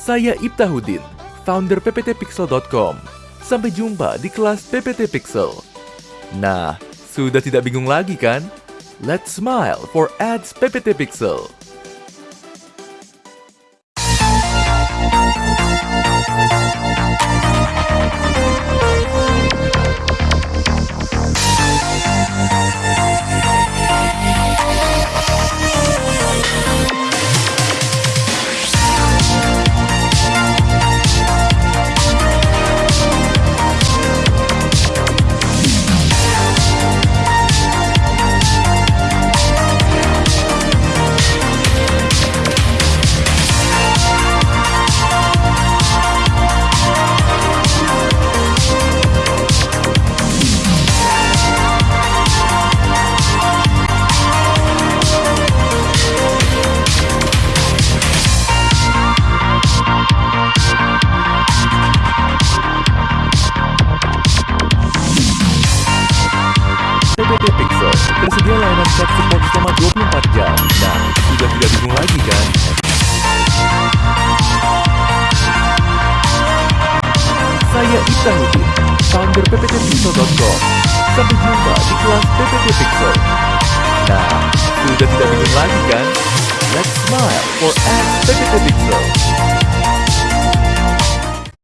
Saya Ibtahudin, founder pptpixel.com. Sampai jumpa di kelas PPT Pixel. Nah, sudah tidak bingung lagi kan? Let's smile for ads PPT Pixel. Saya Ibtahudin, founder pptpixel.com. Sampai jumpa di kelas PPT Pixel. Nah, sudah tidak bingung lagi kan? Let's smile for ads PPT Pixel.